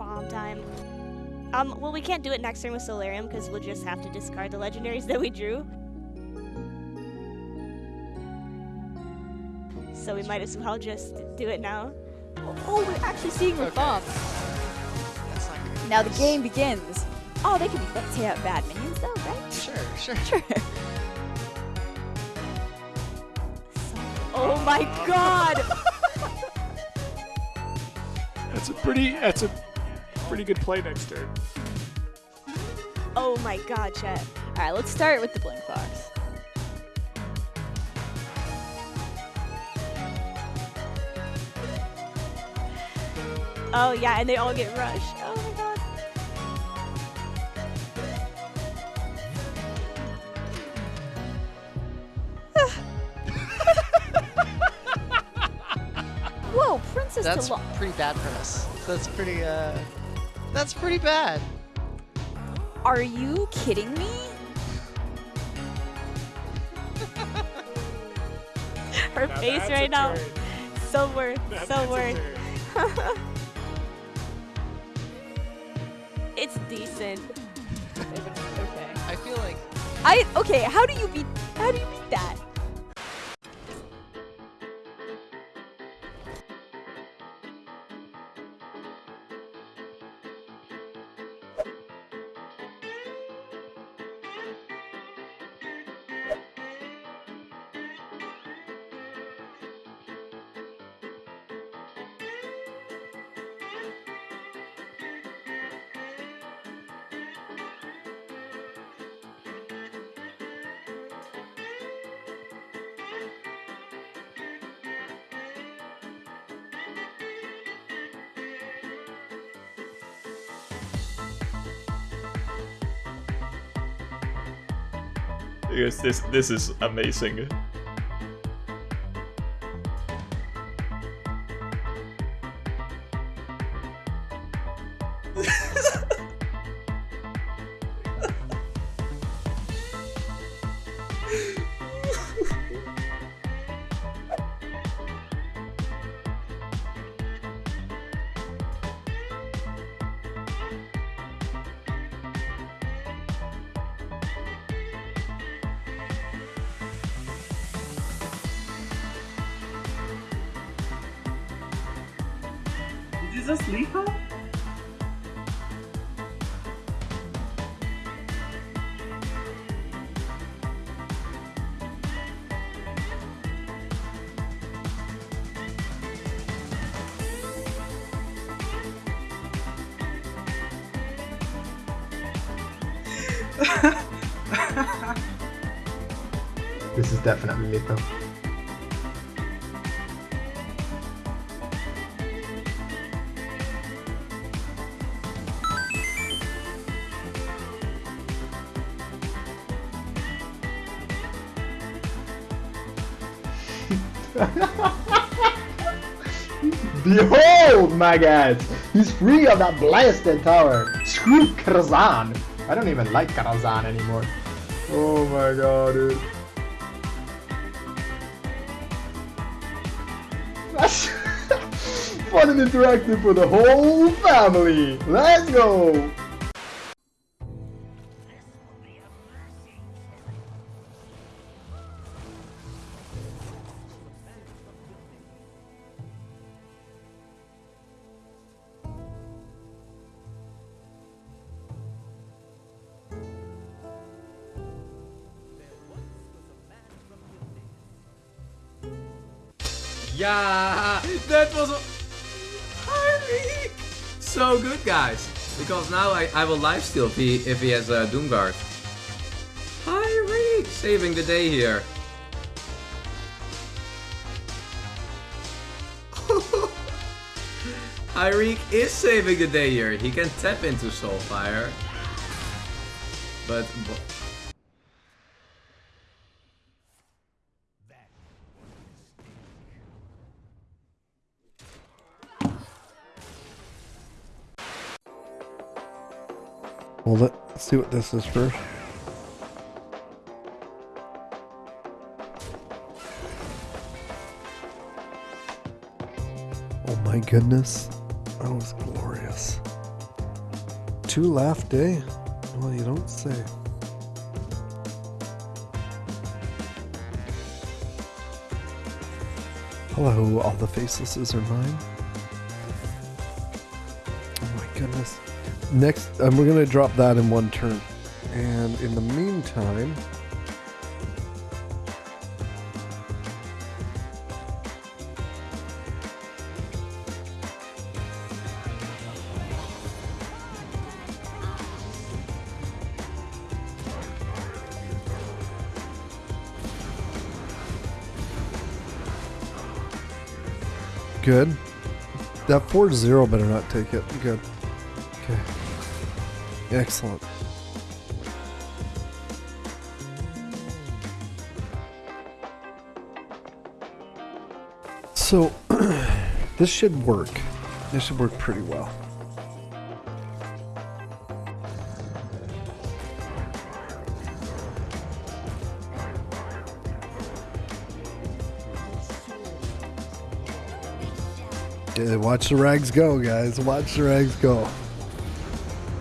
farm time. Um, well, we can't do it next turn with Solarium because we'll just have to discard the legendaries that we drew. So we might as well just do it now. Oh, we're actually seeing the Okay. bombs. That's not good. Now the game begins. Oh, they can be let's say bad minions though, right? Sure, sure. Sure. Oh my god! That's a pretty. That's a pretty good play next turn. Oh my god, Chet. All right, let's start with the blink Fox. Oh yeah, and they all get rushed. Oh my god. Whoa, princess That's to lo- pretty bad for us. That's pretty, uh, that's pretty bad. Are you kidding me? Her Now face right now. turn. So worth. Now so that's worth. it's decent. okay. I feel like I okay. How do you beat? How do you beat that? This this is amazing. Just leave her? This is definitely lethal. Behold, my guys! He's free of that blasted tower! Screw Karazhan! I don't even like Karazhan anymore. Oh my god, dude. That's fun and interactive for the whole family! Let's go! Yeah, that was Harry. So good, guys. Because now I, I will lifesteal if he if he has a Doomguard. Harry saving the day here. Hyreek is saving the day here. He can tap into Soulfire. But Well, let's see what this is first. Oh my goodness. That was glorious. two left, eh? Well, you don't say. Hello, all the facelesses are mine. Next, um, we're gonna drop that in one turn. And in the meantime, good. That 4-0 better not take it. Good. Okay. Excellent. So, this should work. This should work pretty well. Okay, watch the rags go, guys. Watch the rags go.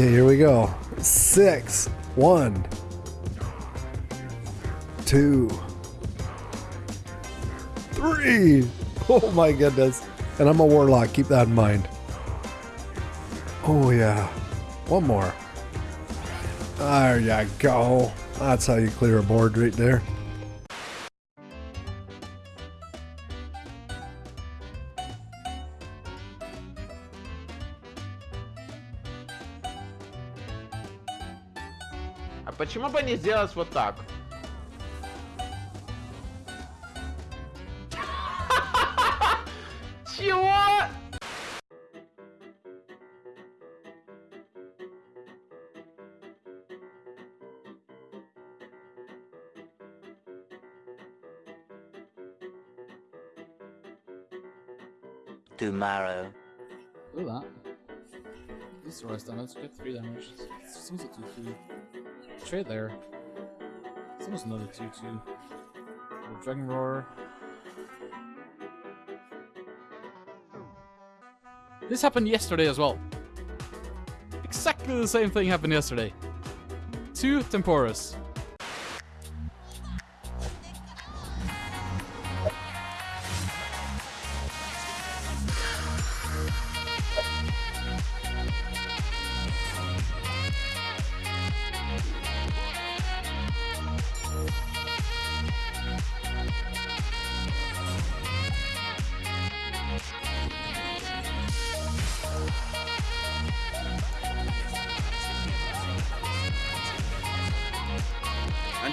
Okay, here we go. Six, one, two, three. Oh my goodness. And I'm a warlock. Keep that in mind. Oh, yeah. One more. There you go. That's how you clear a board right there. почему бы не сделать вот так? Чего? Tomorrow. Do that. This rest and let's get three damage. Seems like you Trade there. It's almost another 2 2. Dragon Roar. This happened yesterday as well. Exactly the same thing happened yesterday. Two Temporus.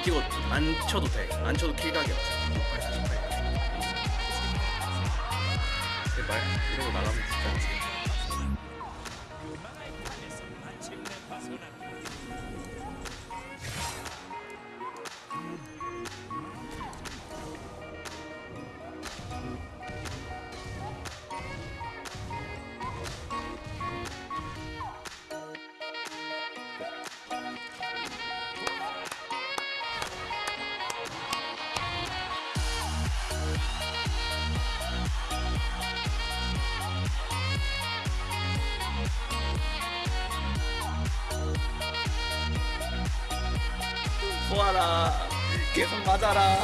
안 찍어 안 쳐도 돼. 안 쳐도 킬각이야. 68, 48. 제발 이러고 나가면 진짜. 모아라. 계속 맞아라.